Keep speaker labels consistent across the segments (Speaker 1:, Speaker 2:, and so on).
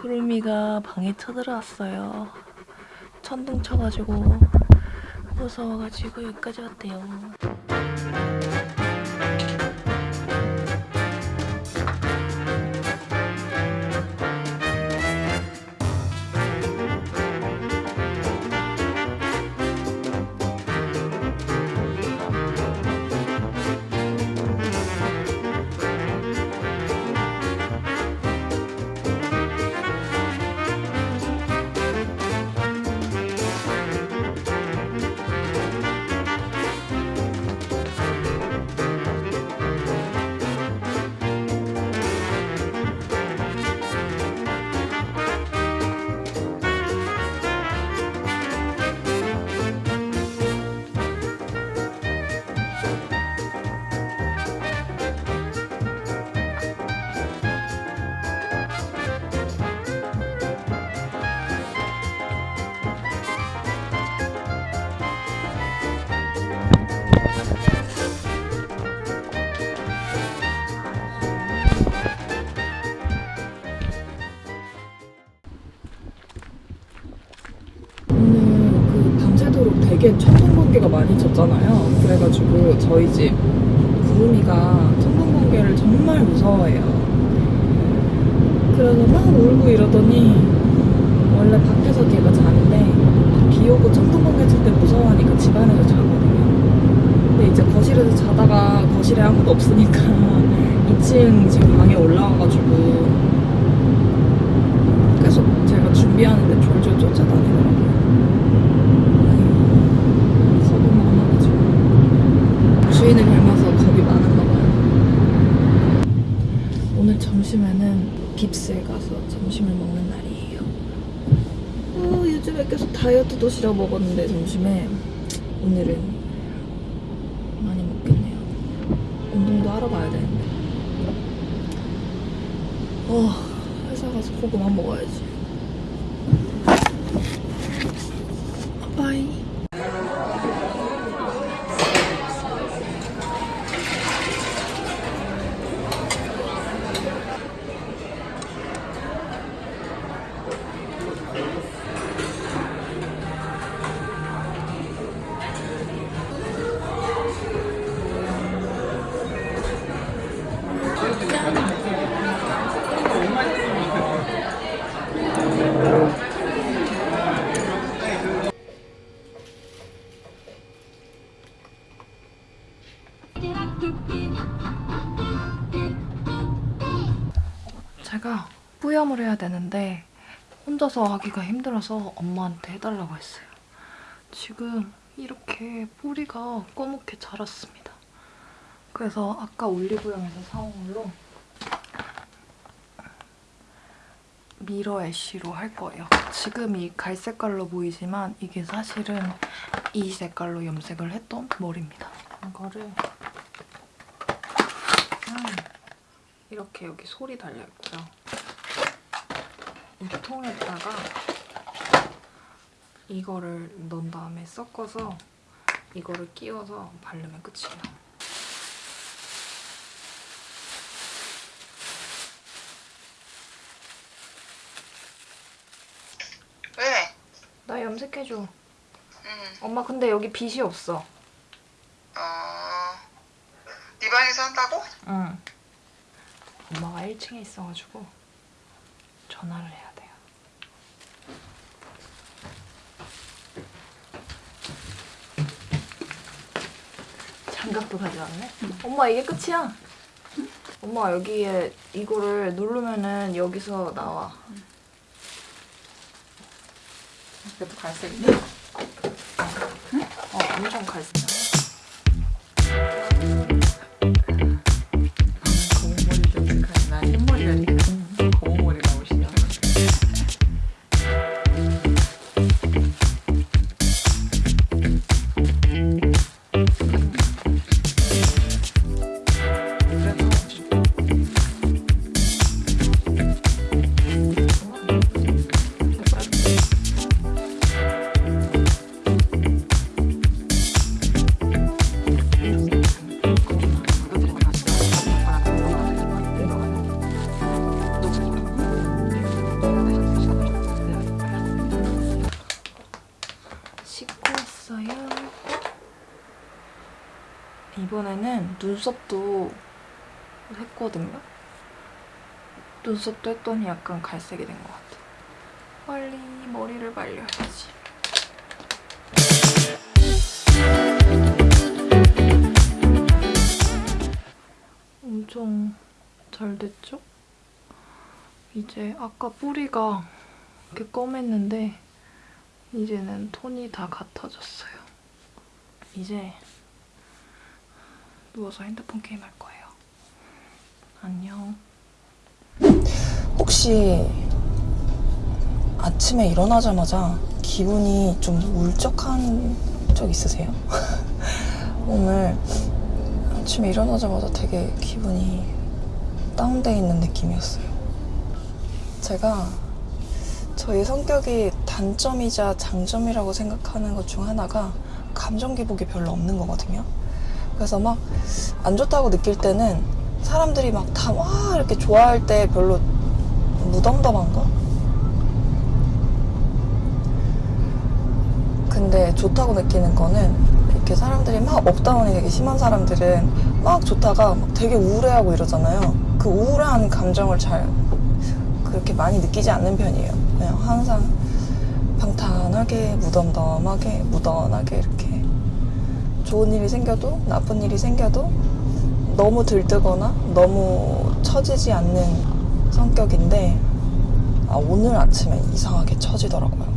Speaker 1: 구름이가 방에 쳐들어왔어요. 천둥 쳐가지고 무서워가지고 여기까지 왔대요. 쳤잖아요. 그래가지고 저희 집 구름이가 천둥 번개를 정말 무서워해요. 그래서 막 울고 이러더니 원래 밖에서 걔가 자는데 비 오고 천둥 번개 칠 때 무서워하니까 집 안에서 자거든요. 근데 이제 거실에서 자다가 거실에 아무도 없으니까 2층 지금 방에 올라와가지고 계속 제가 준비하는데 졸졸 쫓아다니더라고요. 겁이 주인을 닮아서 겁이 많은가 봐요. 오늘 점심에는 빕스에 가서 점심을 먹는 날이에요. 어, 요즘에 계속 다이어트 도시락 먹었는데 점심에 오늘은 많이 먹겠네요. 운동도 하러 가야 되는데. 어, 회사 가서 고구마 먹어야지. 바이. 뿌염을 해야 되는데 혼자서 하기가 힘들어서 엄마한테 해달라고 했어요. 지금 이렇게 뿌리가 검게 자랐습니다. 그래서 아까 올리브영에서 사온 걸로 미러 애쉬로 할 거예요. 지금 이 갈색깔로 보이지만 이게 사실은 이 색깔로 염색을 했던 머리입니다. 이거를 음, 이렇게 여기 솔이 달려있고요. 이 통에다가 이거를 넣은 다음에 섞어서 이거를 끼워서 바르면 끝이에요.
Speaker 2: 왜?
Speaker 1: 나 염색해줘.
Speaker 2: 응.
Speaker 1: 엄마 근데 여기 빗이 없어.
Speaker 2: 어. 네 방에서 한다고?
Speaker 1: 응. 엄마가 1층에 있어가지고 전화를 해야 돼요. 장갑도 가져왔네? 엄마 이게 끝이야. 엄마 여기에 이거를 누르면은 여기서 나와.
Speaker 3: 그래도 갈색이네.
Speaker 1: 어, 엄청 갈색. 이번에는 눈썹도 했거든요. 눈썹도 했더니 약간 갈색이 된 것 같아. 빨리 머리를 말려야지. 엄청 잘 됐죠? 이제 아까 뿌리가 이렇게 검했는데 이제는 톤이 다 같아졌어요. 이제 누워서 핸드폰 게임 할 거예요. 안녕.
Speaker 4: 혹시 아침에 일어나자마자 기분이 좀 울적한 적 있으세요? 오늘 아침에 일어나자마자 되게 기분이 다운돼 있는 느낌이었어요. 제가 저희 성격이 단점이자 장점이라고 생각하는 것 중 하나가 감정 기복이 별로 없는 거거든요. 그래서 막 안 좋다고 느낄 때는 사람들이 막 다 와 이렇게 좋아할 때 별로 무덤덤한가? 근데 좋다고 느끼는 거는 이렇게 사람들이 막 up down이 되게 심한 사람들은 막 좋다가 막 되게 우울해하고 이러잖아요. 그 우울한 감정을 잘 그렇게 많이 느끼지 않는 편이에요. 그냥 항상 방탄하게 무덤덤하게 무던하게 이렇게 좋은 일이 생겨도 나쁜 일이 생겨도 너무 들뜨거나 너무 처지지 않는 성격인데 아, 오늘 아침에 이상하게 처지더라고요.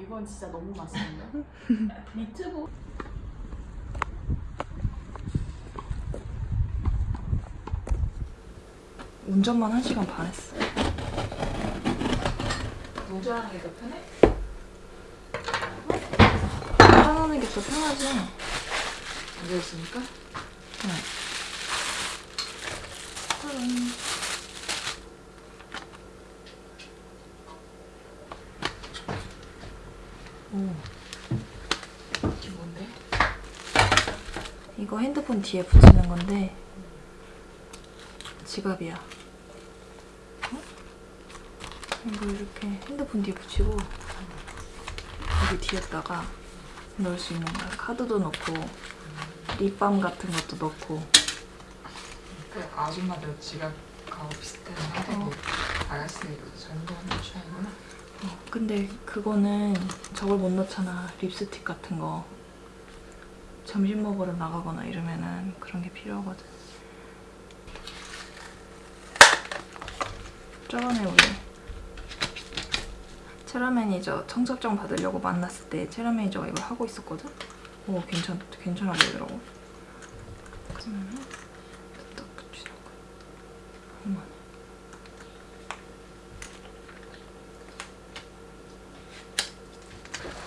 Speaker 5: 이건 진짜 너무 맛있는데. 유튜브
Speaker 1: 운전만 한 시간 반 했어.
Speaker 3: 노조하는 게 더 편해?
Speaker 1: 운전하는 게 더 편하지.
Speaker 3: 앉아있으니까? 이게 뭔데?
Speaker 1: 이거 핸드폰 뒤에 붙이는 건데 지갑이야. 어? 이거 이렇게 핸드폰 뒤에 붙이고 여기 뒤에다가 넣을 수 있는 거야. 카드도 넣고 립밤 같은 것도 넣고
Speaker 3: 그 아줌마들 지갑 가고 비슷한 하대고 아가씨들도 전부하는 취향이구나
Speaker 1: 어, 근데 그거는 저걸 못 넣잖아. 립스틱 같은 거. 점심 먹으러 나가거나 이러면은 그런 게 필요하거든. 저번에 우리 체라 매니저 청첩장 받으려고 만났을 때 체라 매니저가 이걸 하고 있었거든? 오, 괜찮, 괜찮아 보이더라고. 그러면은 딱 붙이는 거야. 어머나.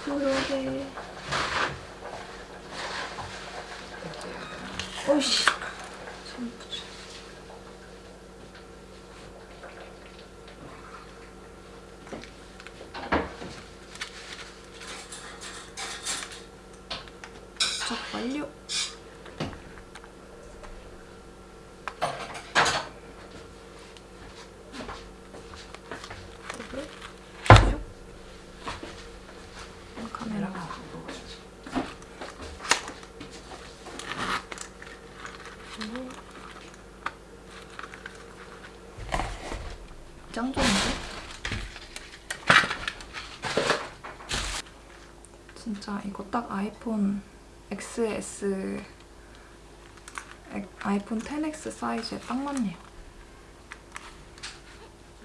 Speaker 1: 요렇게. 오이씨. 손 붙여. 자, 완료. 이거를 슉. 카메라가 짱 좋은데? 진짜 이거 딱 아이폰 XS 엑- 아이폰 10X 사이즈에 딱 맞네요.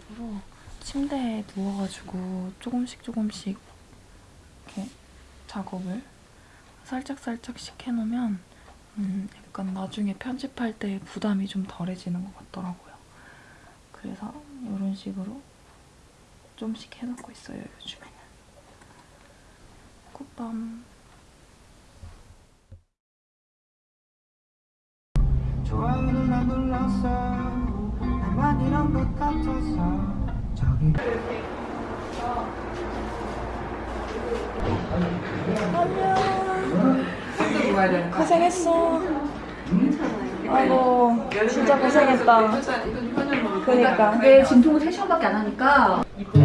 Speaker 1: 그리고 침대에 누워가지고 조금씩 조금씩 이렇게 작업을 살짝살짝씩 해놓으면 음, 약간 나중에 편집할 때 부담이 좀 덜해지는 것 같더라고요. 그래서 이런 식으로 좀씩 해놓고 있어요, 요즘에 는. 굿밤.
Speaker 6: 좋아요는 안 눌렀어 나만 이런 것 같아서 저기
Speaker 3: 거
Speaker 1: 고생했어. 아이고, 진짜 고생했다.
Speaker 3: 효녀
Speaker 1: 그니까.
Speaker 7: 근데 진통을 3시간밖에 안 하니까
Speaker 3: 이쁘다